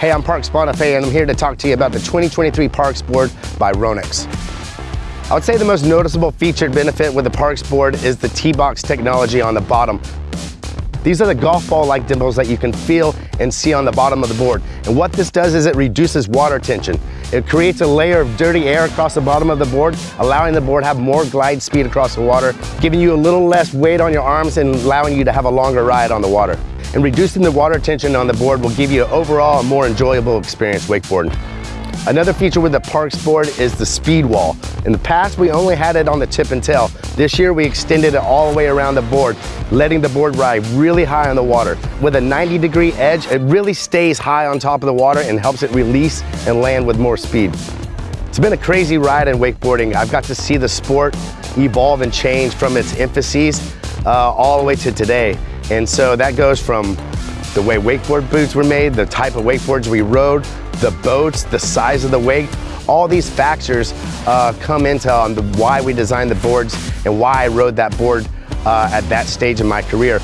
Hey, I'm Parks Bonifay and I'm here to talk to you about the 2023 Parks Board by Ronix. I would say the most noticeable featured benefit with the Parks Board is the T-Box technology on the bottom. These are the golf ball-like dimples that you can feel and see on the bottom of the board. And what this does is it reduces water tension. It creates a layer of dirty air across the bottom of the board, allowing the board to have more glide speed across the water, giving you a little less weight on your arms and allowing you to have a longer ride on the water. And reducing the water tension on the board will give you an overall more enjoyable experience wakeboarding. Another feature with the Parks board is the speed wall. In the past, we only had it on the tip and tail. This year, we extended it all the way around the board, letting the board ride really high on the water. With a 90 degree edge, it really stays high on top of the water and helps it release and land with more speed. It's been a crazy ride in wakeboarding. I've got to see the sport evolve and change from its infancies uh, all the way to today. And so that goes from the way wakeboard boots were made, the type of wakeboards we rode, the boats, the size of the wake, all these factors uh, come into um, the, why we designed the boards and why I rode that board uh, at that stage in my career.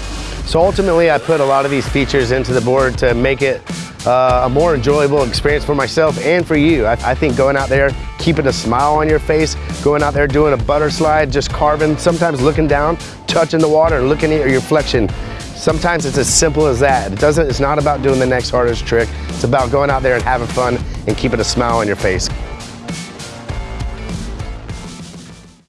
So ultimately I put a lot of these features into the board to make it uh, a more enjoyable experience for myself and for you. I, I, think going out there, keeping a smile on your face, going out there doing a butter slide, just carving, sometimes looking down, touching the water looking at your reflection Sometimes it's as simple as that. It doesn't, it's not about doing the next hardest trick. It's about going out there and having fun and keeping a smile on your face.